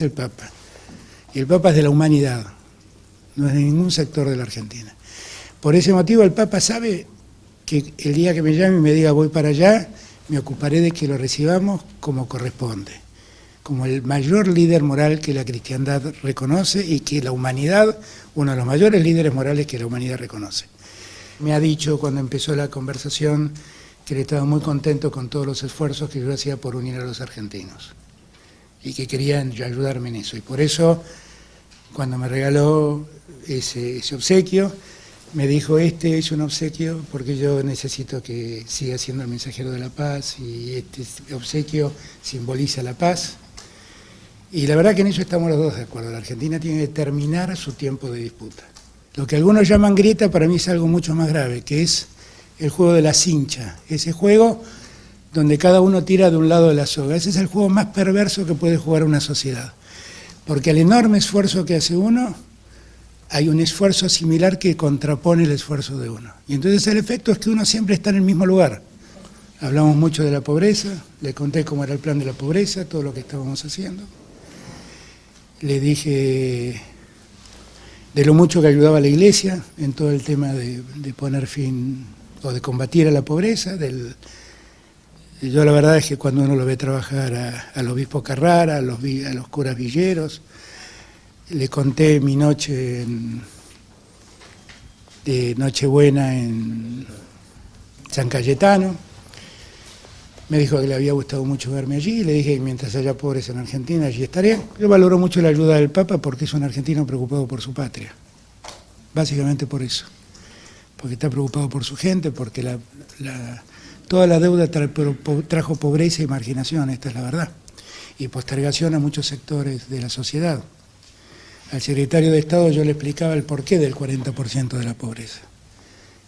el Papa. Y el Papa es de la humanidad, no es de ningún sector de la Argentina. Por ese motivo el Papa sabe que el día que me llame y me diga voy para allá, me ocuparé de que lo recibamos como corresponde, como el mayor líder moral que la cristiandad reconoce y que la humanidad, uno de los mayores líderes morales que la humanidad reconoce. Me ha dicho cuando empezó la conversación que él estaba muy contento con todos los esfuerzos que yo hacía por unir a los argentinos y que querían ayudarme en eso. Y por eso, cuando me regaló ese, obsequio, me dijo, este es un obsequio porque yo necesito que siga siendo el mensajero de la paz y este obsequio simboliza la paz. Y la verdad que en eso estamos los dos de acuerdo. La Argentina tiene que terminar su tiempo de disputa. Lo que algunos llaman grieta para mí es algo mucho más grave, que es el juego de la cincha. Ese juego donde cada uno tira de un lado de la soga. Ese es el juego más perverso que puede jugar una sociedad. Porque al enorme esfuerzo que hace uno, hay un esfuerzo similar que contrapone el esfuerzo de uno. Y entonces el efecto es que uno siempre está en el mismo lugar. Hablamos mucho de la pobreza, le conté cómo era el plan de la pobreza, todo lo que estábamos haciendo. Le dije de lo mucho que ayudaba la iglesia en todo el tema de, de poner fin o de combatir a la pobreza, del, yo la verdad es que cuando uno lo ve trabajar al obispo Carrara, a los, a los curas villeros, le conté mi noche de Nochebuena en San Cayetano, me dijo que le había gustado mucho verme allí, le dije que mientras haya pobres en Argentina, allí estaré. Yo valoro mucho la ayuda del Papa porque es un argentino preocupado por su patria, básicamente por eso, porque está preocupado por su gente, porque la Toda la deuda trajo pobreza y marginación, esta es la verdad, y postergación a muchos sectores de la sociedad. Al secretario de Estado yo le explicaba el porqué del 40% de la pobreza,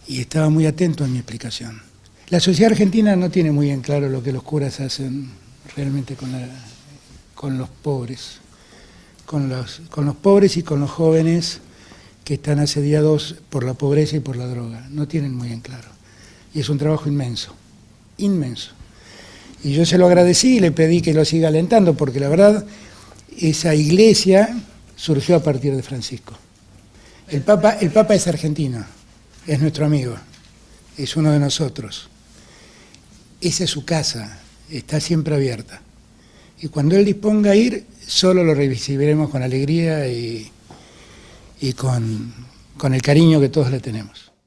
y estaba muy atento en mi explicación. La sociedad argentina no tiene muy en claro lo que los curas hacen realmente con, los pobres, con los pobres y con los jóvenes que están asediados por la pobreza y por la droga, no tienen muy en claro. Y es un trabajo inmenso inmenso. Y yo se lo agradecí y le pedí que lo siga alentando, porque la verdad, esa iglesia surgió a partir de Francisco. El Papa, el Papa es argentino, es nuestro amigo, es uno de nosotros. Esa es su casa, está siempre abierta. Y cuando él disponga a ir, solo lo recibiremos con alegría y, y con, con el cariño que todos le tenemos.